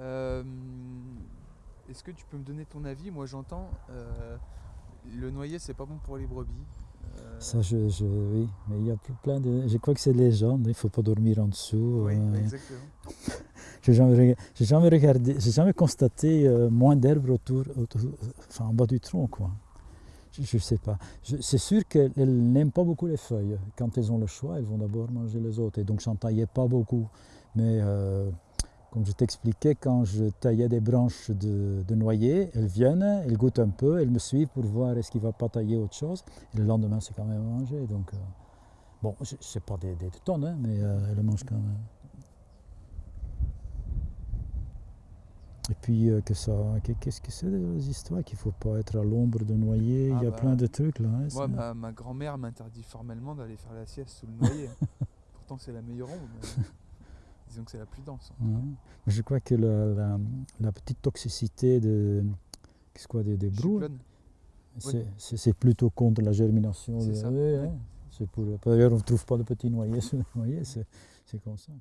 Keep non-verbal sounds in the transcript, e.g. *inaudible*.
Euh, Est-ce que tu peux me donner ton avis? Moi j'entends, euh, le noyer c'est pas bon pour les brebis. Euh, Ça, je, je- oui, mais il y a ple- plein de. Je crois que c'est légende, il ne faut pas dormir en dessous. oui, euh, exactement. *laughs* j'ai jamais, jamais regardé, j'ai jamais constaté euh, moins d'herbe autour, autour- enfin en bas du tronc, quoi. Je ne sais pas. C'est sûr qu'elles n'aiment pas beaucoup les feuilles. Quand elles ont le choix, elles vont d'abord manger les autres. Et donc, j'en taillais pas beaucoup. Mais euh, comme je t'expliquais, quand je taillais des branches de, de noyer, elles viennent, elles goûtent un peu, elles me suivent pour voir est-ce qu'il ne va pas tailler autre chose. Et le lendemain, c'est quand même à manger. Donc, euh, bon, ce n'est pas des, des tonnes, hein, mais euh, elles le mangent quand même. Et puis, euh, que ça, que- qu'est-ce que c'est les histoires qu'il ne faut pas être à l'ombre de noyer? Ah Il y a bah, plein de trucs là. hein, ma, ma grand-mère m'interdit formellement d'aller faire la sieste sous le noyer. *laughs* Pourtant c'est la meilleure ombre, mais disons que c'est la plus dense. Je crois que la, la- la petite toxicité de, qu'est-ce quoi, des, des c'est plutôt contre la germination. C'est de- hein. Pour, d'ailleurs, on ne trouve pas de petits noyers sous le noyer, c'est comme ça.